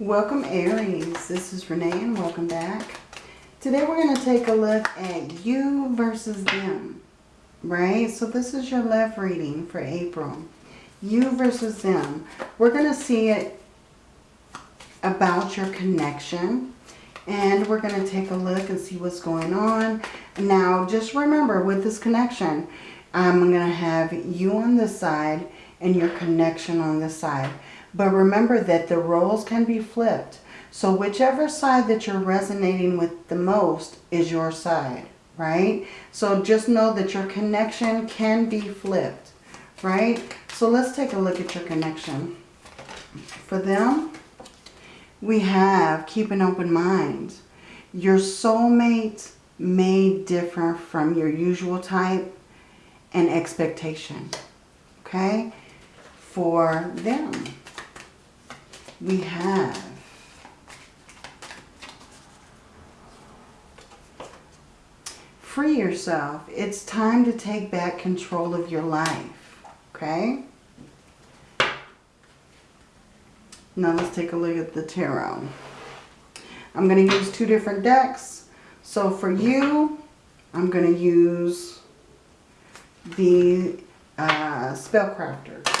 Welcome Aries. This is Renee and welcome back. Today we're going to take a look at you versus them. Right? So this is your love reading for April. You versus them. We're going to see it about your connection. And we're going to take a look and see what's going on. Now, just remember with this connection, I'm going to have you on this side and your connection on this side. But remember that the roles can be flipped. So whichever side that you're resonating with the most is your side, right? So just know that your connection can be flipped, right? So let's take a look at your connection. For them, we have keep an open mind. Your soulmate may differ from your usual type and expectation. Okay? For them, we have free yourself. It's time to take back control of your life. Okay? Now let's take a look at the tarot. I'm going to use two different decks. So for you, I'm going to use the uh, Spellcrafter.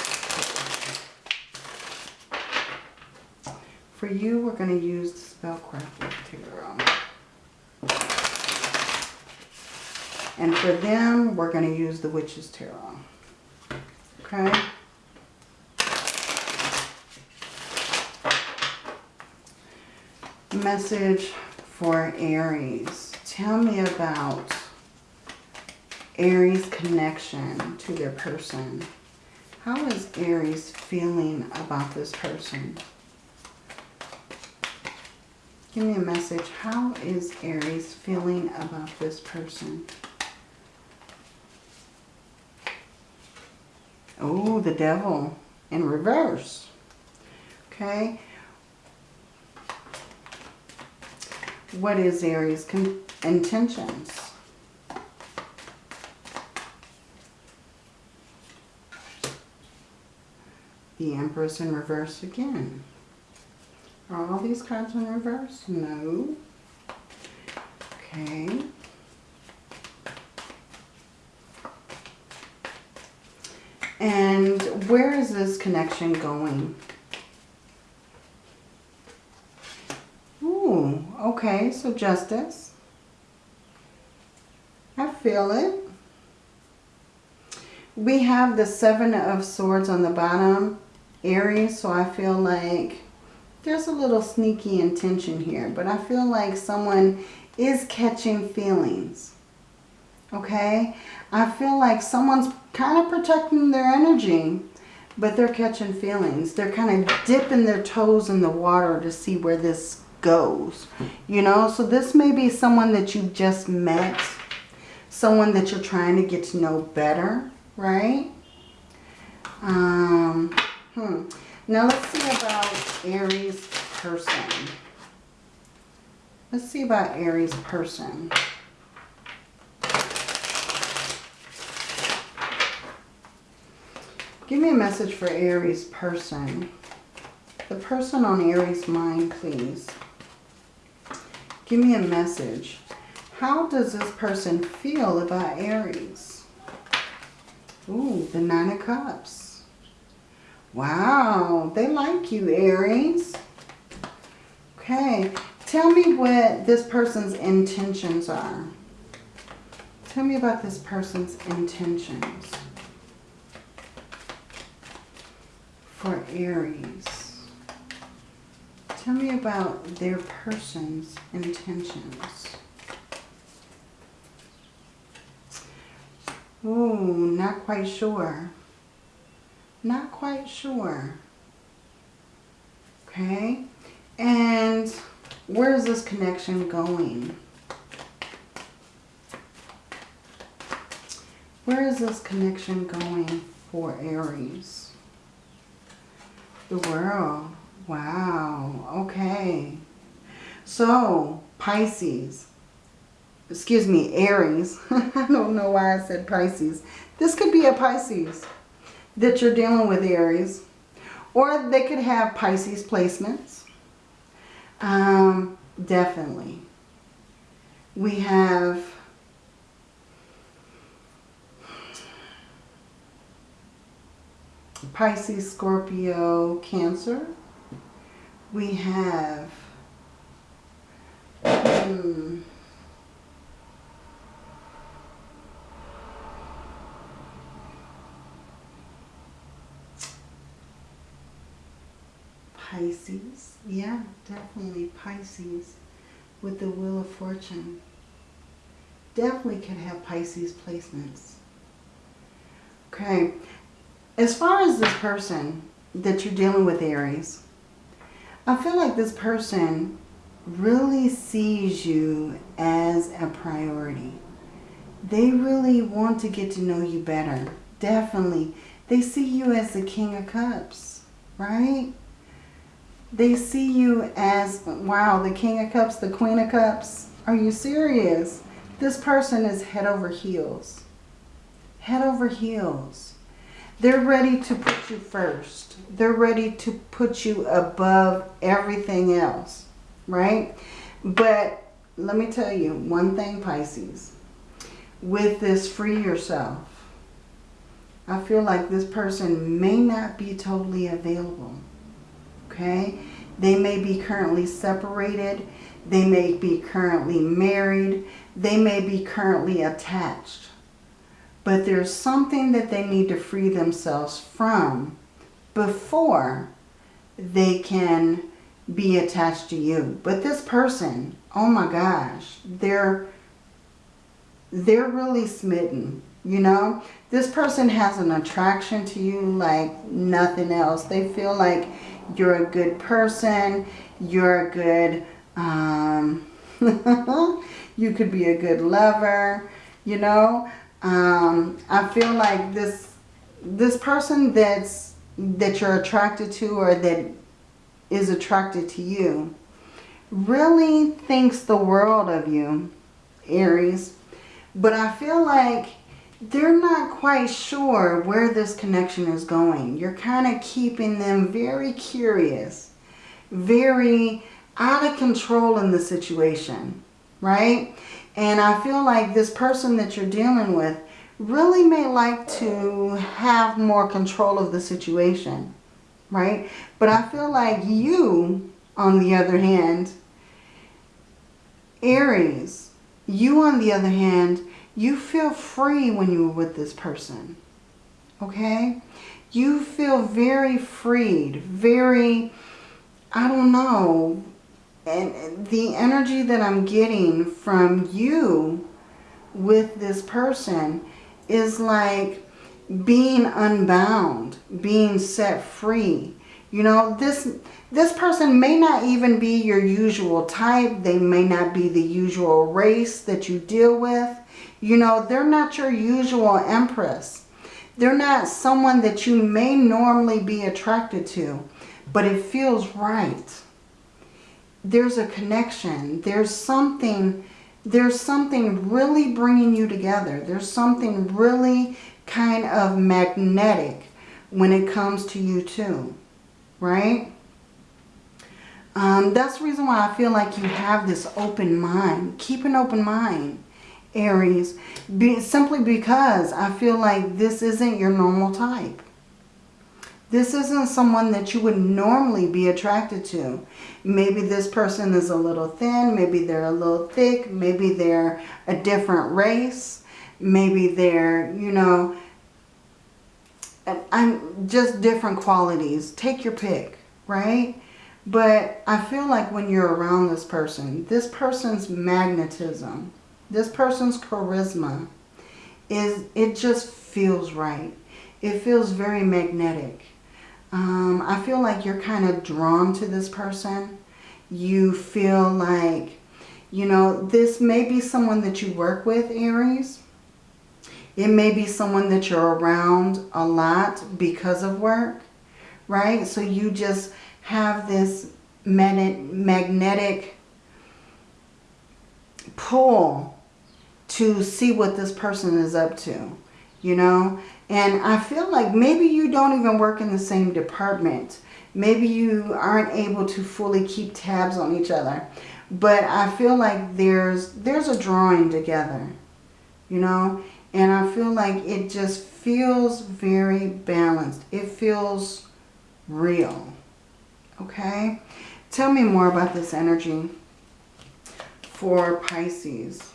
For you, we're going to use the Spellcrafter Tarot. And for them, we're going to use the Witch's Tarot. Okay? Message for Aries. Tell me about Aries' connection to their person. How is Aries feeling about this person? Give me a message. How is Aries feeling about this person? Oh, the devil in reverse. Okay. What is Aries' intentions? The Empress in reverse again. Are all these cards in reverse? No. Okay. And where is this connection going? Ooh, okay, so justice. I feel it. We have the Seven of Swords on the bottom, Aries, so I feel like there's a little sneaky intention here, but I feel like someone is catching feelings. Okay? I feel like someone's kind of protecting their energy, but they're catching feelings. They're kind of dipping their toes in the water to see where this goes. You know, so this may be someone that you've just met, someone that you're trying to get to know better, right? Um, hmm. Now let's see about Aries person. Let's see about Aries person. Give me a message for Aries person. The person on Aries mind, please. Give me a message. How does this person feel about Aries? Ooh, the Nine of Cups. Wow, they like you, Aries. Okay, tell me what this person's intentions are. Tell me about this person's intentions. for Aries. Tell me about their person's intentions. Ooh, not quite sure. Not quite sure. Okay. And where is this connection going? Where is this connection going for Aries? The world. Wow. Okay. So, Pisces. Excuse me, Aries. I don't know why I said Pisces. This could be a Pisces that you're dealing with, Aries. Or they could have Pisces placements. Um, definitely. We have Pisces, Scorpio, Cancer. We have hmm, Pisces. Yeah, definitely Pisces with the Wheel of Fortune. Definitely can have Pisces placements. Okay. As far as this person that you're dealing with, Aries, I feel like this person really sees you as a priority. They really want to get to know you better. Definitely. They see you as the King of Cups, right? They see you as, wow, the King of Cups, the Queen of Cups. Are you serious? This person is head over heels. Head over heels. They're ready to put you first. They're ready to put you above everything else, right? But let me tell you one thing, Pisces. With this free yourself, I feel like this person may not be totally available okay? They may be currently separated. They may be currently married. They may be currently attached. But there's something that they need to free themselves from before they can be attached to you. But this person, oh my gosh, they're, they're really smitten, you know? This person has an attraction to you like nothing else. They feel like you're a good person. You're a good, um, you could be a good lover, you know. Um, I feel like this, this person that's, that you're attracted to or that is attracted to you really thinks the world of you, Aries. But I feel like they're not quite sure where this connection is going. You're kind of keeping them very curious, very out of control in the situation, right? And I feel like this person that you're dealing with really may like to have more control of the situation, right? But I feel like you, on the other hand, Aries, you on the other hand, you feel free when you're with this person. Okay? You feel very freed, very, I don't know. And the energy that I'm getting from you with this person is like being unbound, being set free. You know, this this person may not even be your usual type. They may not be the usual race that you deal with. You know, they're not your usual empress. They're not someone that you may normally be attracted to, but it feels right. There's a connection. There's something, there's something really bringing you together. There's something really kind of magnetic when it comes to you too, right? Um, that's the reason why I feel like you have this open mind. Keep an open mind. Aries, be, simply because I feel like this isn't your normal type. This isn't someone that you would normally be attracted to. Maybe this person is a little thin. Maybe they're a little thick. Maybe they're a different race. Maybe they're, you know, I'm just different qualities. Take your pick, right? But I feel like when you're around this person, this person's magnetism, this person's charisma is, it just feels right. It feels very magnetic. Um, I feel like you're kind of drawn to this person. You feel like, you know, this may be someone that you work with, Aries. It may be someone that you're around a lot because of work, right? So you just have this magnetic pull to see what this person is up to, you know. And I feel like maybe you don't even work in the same department. Maybe you aren't able to fully keep tabs on each other. But I feel like there's there's a drawing together, you know? And I feel like it just feels very balanced. It feels real, okay? Tell me more about this energy for Pisces.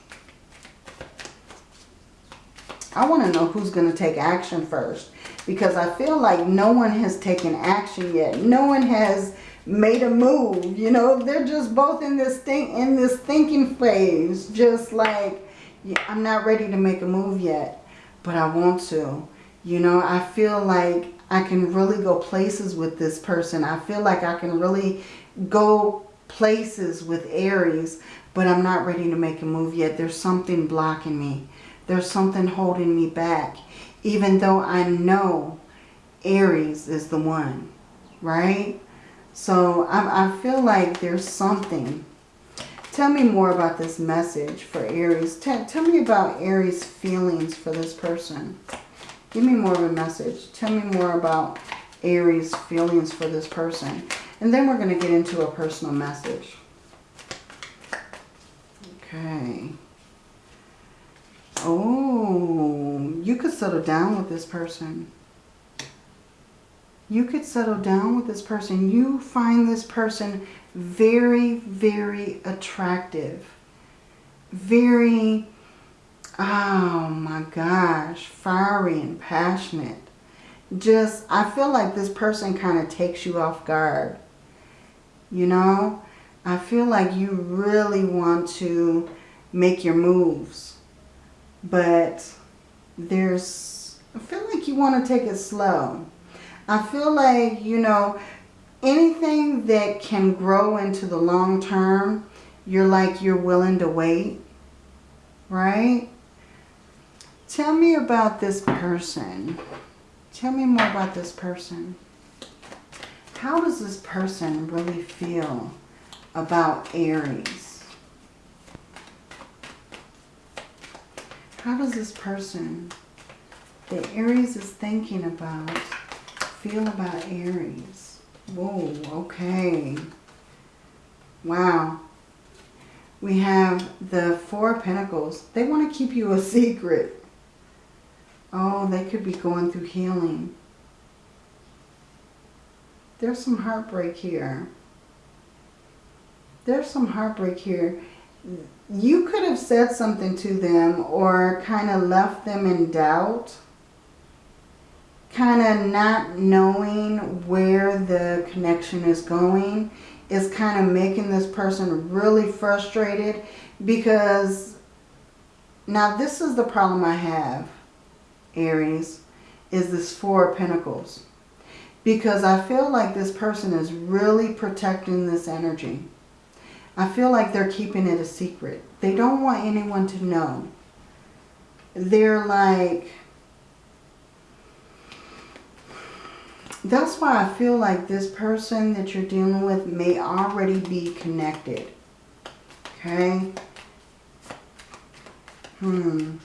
I want to know who's going to take action first. Because I feel like no one has taken action yet. No one has made a move. You know, they're just both in this thing in this thinking phase. Just like, I'm not ready to make a move yet. But I want to. You know, I feel like I can really go places with this person. I feel like I can really go places with Aries. But I'm not ready to make a move yet. There's something blocking me. There's something holding me back. Even though I know Aries is the one. Right? So I, I feel like there's something. Tell me more about this message for Aries. Tell, tell me about Aries' feelings for this person. Give me more of a message. Tell me more about Aries' feelings for this person. And then we're going to get into a personal message. Okay. Oh, you could settle down with this person. You could settle down with this person. You find this person very, very attractive. Very, oh my gosh, fiery and passionate. Just, I feel like this person kind of takes you off guard. You know? I feel like you really want to make your moves but there's, I feel like you want to take it slow. I feel like, you know, anything that can grow into the long term, you're like you're willing to wait, right? Tell me about this person. Tell me more about this person. How does this person really feel about Aries? How does this person that Aries is thinking about feel about Aries? Whoa, okay. Wow. We have the Four Pentacles. They want to keep you a secret. Oh, they could be going through healing. There's some heartbreak here. There's some heartbreak here you could have said something to them or kind of left them in doubt. Kind of not knowing where the connection is going is kind of making this person really frustrated because now this is the problem I have, Aries, is this Four of Pentacles. Because I feel like this person is really protecting this energy. I feel like they're keeping it a secret. They don't want anyone to know. They're like... That's why I feel like this person that you're dealing with may already be connected. Okay? Hmm.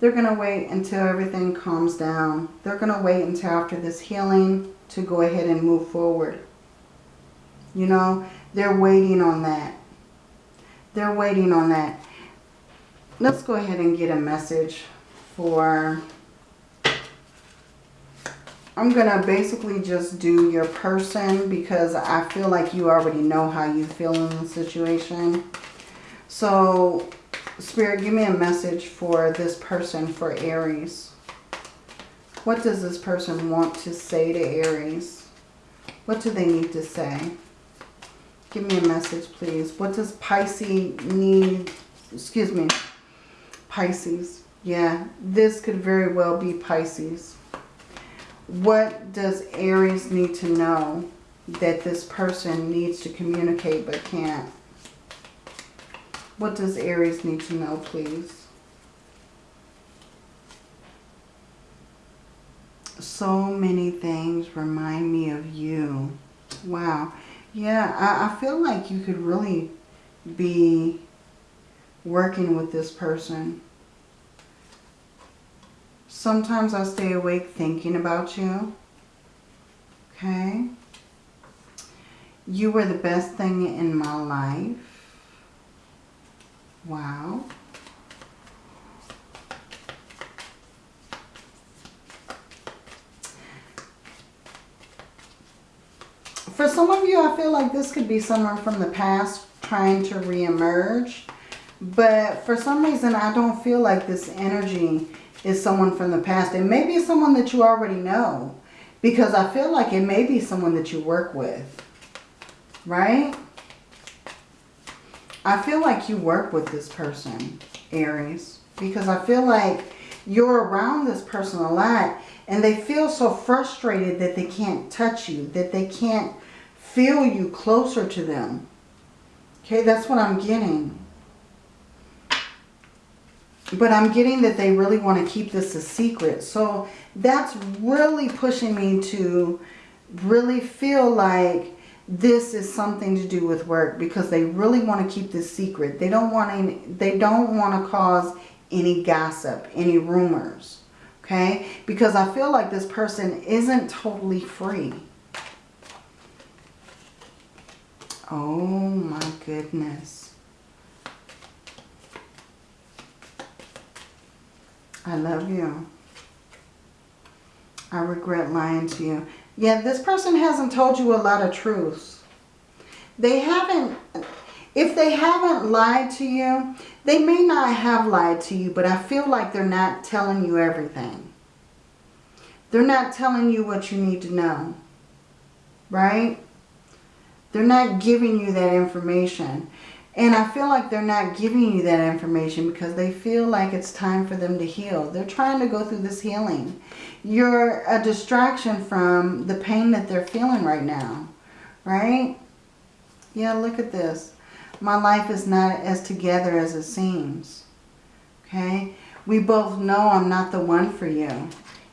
They're going to wait until everything calms down. They're going to wait until after this healing to go ahead and move forward. You know, they're waiting on that. They're waiting on that. Let's go ahead and get a message for... I'm going to basically just do your person because I feel like you already know how you feel in the situation. So Spirit, give me a message for this person, for Aries. What does this person want to say to Aries? What do they need to say? Give me a message, please. What does Pisces need? Excuse me. Pisces. Yeah, this could very well be Pisces. What does Aries need to know that this person needs to communicate but can't? What does Aries need to know, please? So many things remind me of you. Wow. Yeah, I, I feel like you could really be working with this person. Sometimes I stay awake thinking about you. Okay. You were the best thing in my life. Wow. For some of you, I feel like this could be someone from the past trying to reemerge. But for some reason, I don't feel like this energy is someone from the past. It may be someone that you already know. Because I feel like it may be someone that you work with. Right? I feel like you work with this person, Aries. Because I feel like you're around this person a lot. And they feel so frustrated that they can't touch you. That they can't feel you closer to them. Okay, that's what I'm getting. But I'm getting that they really want to keep this a secret. So that's really pushing me to really feel like this is something to do with work because they really want to keep this secret. They don't want any, they don't want to cause any gossip, any rumors. Okay? Because I feel like this person isn't totally free. Oh my goodness. I love you. I regret lying to you. Yeah, this person hasn't told you a lot of truths. They haven't, if they haven't lied to you, they may not have lied to you, but I feel like they're not telling you everything. They're not telling you what you need to know. Right? They're not giving you that information. And I feel like they're not giving you that information because they feel like it's time for them to heal. They're trying to go through this healing. You're a distraction from the pain that they're feeling right now. Right? Yeah, look at this. My life is not as together as it seems. Okay? We both know I'm not the one for you.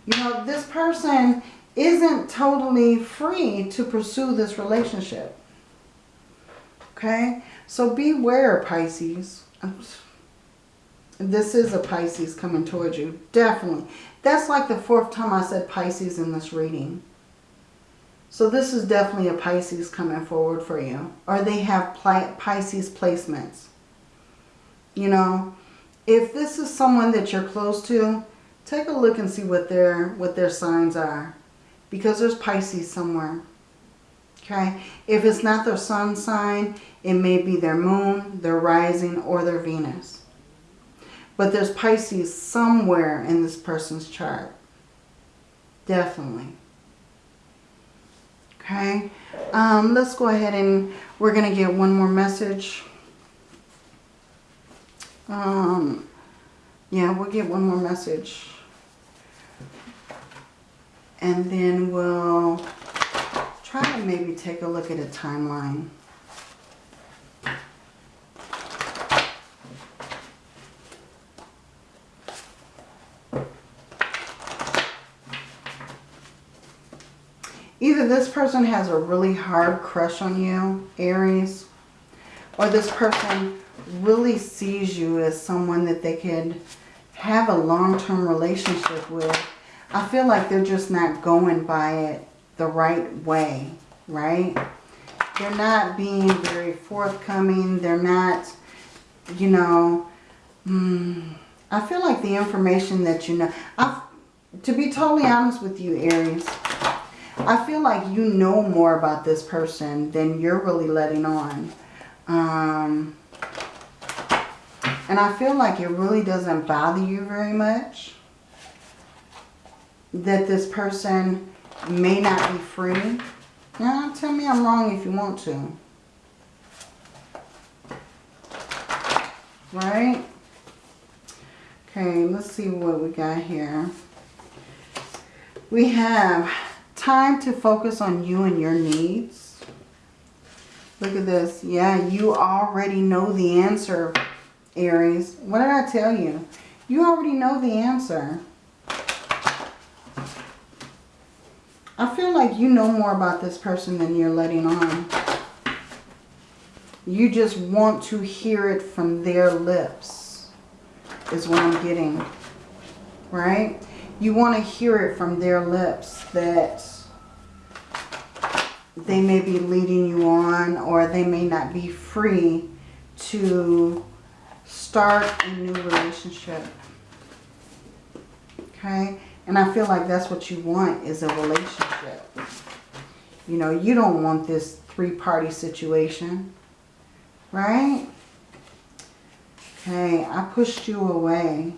You know, this person isn't totally free to pursue this relationship. Okay? So beware, Pisces. This is a Pisces coming towards you. Definitely. That's like the fourth time I said Pisces in this reading. So this is definitely a Pisces coming forward for you. Or they have Pisces placements. You know, if this is someone that you're close to, take a look and see what their, what their signs are. Because there's Pisces somewhere. Okay, if it's not their sun sign, it may be their moon, their rising, or their Venus. But there's Pisces somewhere in this person's chart. Definitely. Okay, um, let's go ahead and we're going to get one more message. Um, yeah, we'll get one more message. And then we'll try to maybe take a look at a timeline. Either this person has a really hard crush on you, Aries, or this person really sees you as someone that they could have a long-term relationship with. I feel like they're just not going by it the right way, right? They're not being very forthcoming. They're not, you know, hmm, I feel like the information that you know, I, to be totally honest with you, Aries, I feel like you know more about this person than you're really letting on. Um, and I feel like it really doesn't bother you very much that this person may not be free. Now, tell me I'm wrong if you want to. Right? Okay, let's see what we got here. We have time to focus on you and your needs. Look at this. Yeah, you already know the answer, Aries. What did I tell you? You already know the answer. I feel like you know more about this person than you're letting on. You just want to hear it from their lips is what I'm getting. Right? You want to hear it from their lips that they may be leading you on or they may not be free to start a new relationship. Okay? And I feel like that's what you want is a relationship. You know, you don't want this three-party situation. Right? Okay, I pushed you away.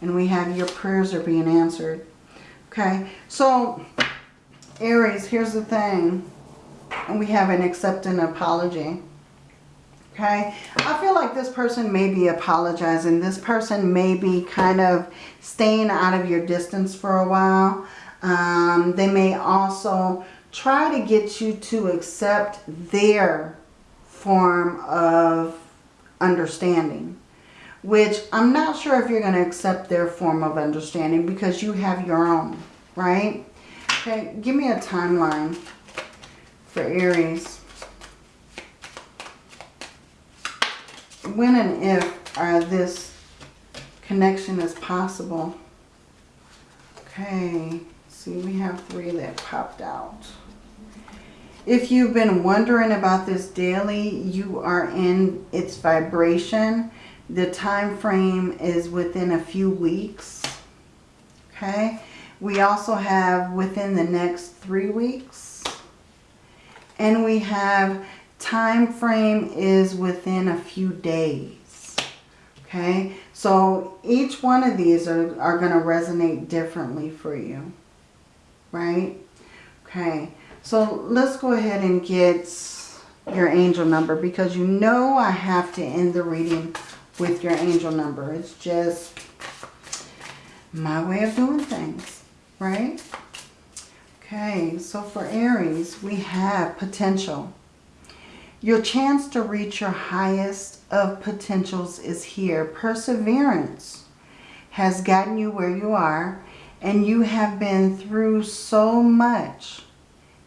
And we have your prayers are being answered. Okay, so Aries, here's the thing. And we have an accepting apology. Okay, I feel like this person may be apologizing. This person may be kind of staying out of your distance for a while. Um, they may also try to get you to accept their form of understanding. Which I'm not sure if you're going to accept their form of understanding because you have your own, right? Okay, give me a timeline for Aries. When and if are this connection is possible? Okay, see we have three that popped out. If you've been wondering about this daily, you are in its vibration. The time frame is within a few weeks. Okay. We also have within the next three weeks. And we have time frame is within a few days. Okay. So each one of these are, are going to resonate differently for you. Right. Okay. So let's go ahead and get your angel number because you know I have to end the reading with your angel number. It's just my way of doing things, right? Okay, so for Aries, we have potential. Your chance to reach your highest of potentials is here. Perseverance has gotten you where you are and you have been through so much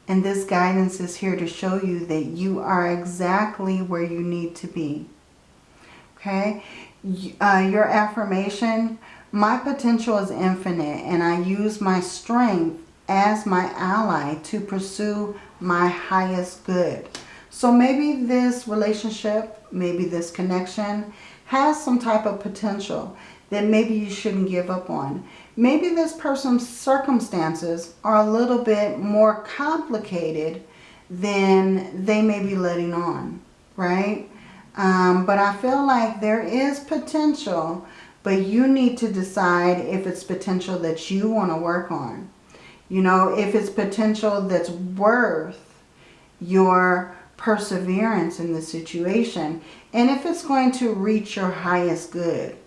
and this guidance is here to show you that you are exactly where you need to be. Okay? Uh, your affirmation, my potential is infinite and I use my strength as my ally to pursue my highest good. So maybe this relationship, maybe this connection has some type of potential that maybe you shouldn't give up on. Maybe this person's circumstances are a little bit more complicated than they may be letting on, right? Um, but I feel like there is potential, but you need to decide if it's potential that you want to work on. You know, if it's potential that's worth your perseverance in the situation, and if it's going to reach your highest good.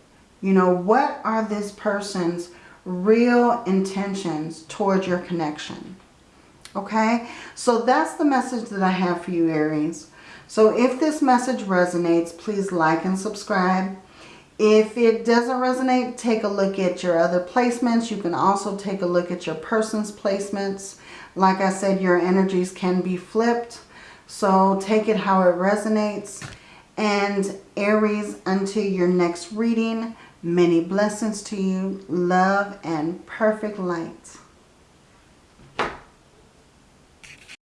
You know, what are this person's real intentions towards your connection? Okay, so that's the message that I have for you, Aries. So if this message resonates, please like and subscribe. If it doesn't resonate, take a look at your other placements. You can also take a look at your person's placements. Like I said, your energies can be flipped. So take it how it resonates. And Aries, until your next reading, Many blessings to you, love and perfect light.